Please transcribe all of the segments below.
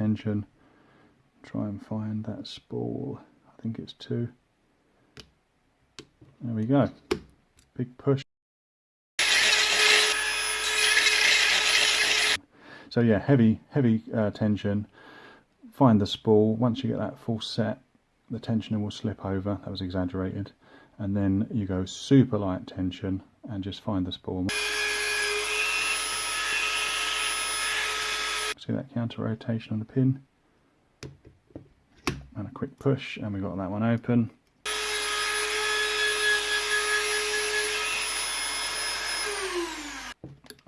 tension. Try and find that spool. I think it's two. There we go. Big push. So yeah, heavy, heavy uh, tension. Find the spool. Once you get that full set, the tensioner will slip over. That was exaggerated. And then you go super light tension and just find the spool. See that counter rotation on the pin? And a quick push and we got that one open.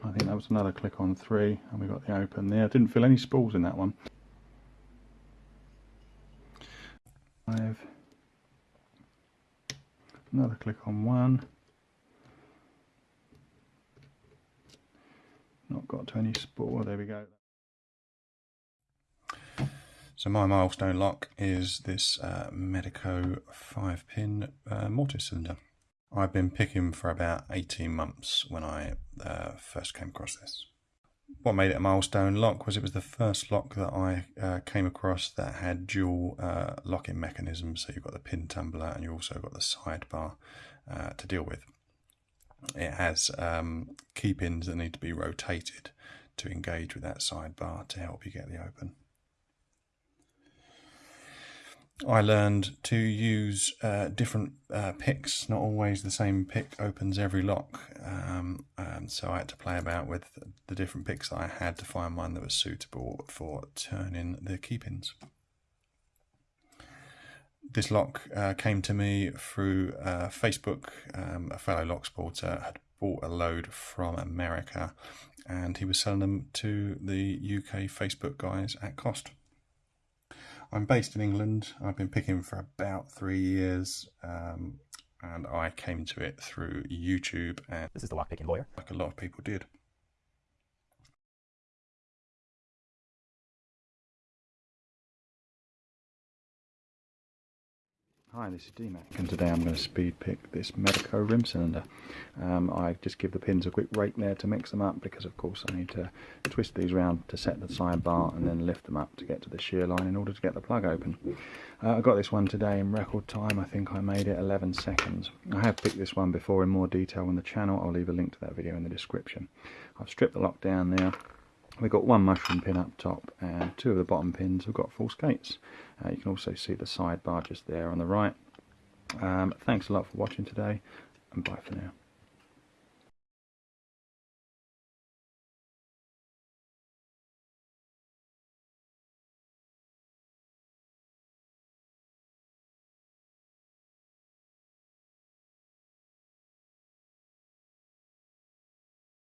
I think that was another click on three and we got the open there. Didn't feel any spools in that one. Five. Another click on one. Not got to any spool. There we go. So my milestone lock is this uh, Medeco 5 pin uh, mortise cylinder. I've been picking for about 18 months when I uh, first came across this. What made it a milestone lock was it was the first lock that I uh, came across that had dual uh, locking mechanisms. So you've got the pin tumbler and you've also got the sidebar uh, to deal with. It has um, key pins that need to be rotated to engage with that sidebar to help you get the open. I learned to use uh, different uh, picks. Not always the same pick opens every lock. Um, so I had to play about with the different picks that I had to find one that was suitable for turning the key pins. This lock uh, came to me through uh, Facebook. Um, a fellow lock sporter had bought a load from America and he was selling them to the UK Facebook guys at cost. I'm based in England. I've been picking for about three years, um, and I came to it through YouTube. And this is the lockpicking lawyer, like a lot of people did. Hi, this is DMAC and today I'm going to speed pick this Medeco rim cylinder. Um, I just give the pins a quick rake there to mix them up because of course I need to twist these around to set the sidebar and then lift them up to get to the shear line in order to get the plug open. Uh, I got this one today in record time, I think I made it 11 seconds. I have picked this one before in more detail on the channel, I'll leave a link to that video in the description. I've stripped the lock down there, We've got one mushroom pin up top and two of the bottom pins have got false gates. Uh, you can also see the sidebar just there on the right. Um, thanks a lot for watching today and bye for now.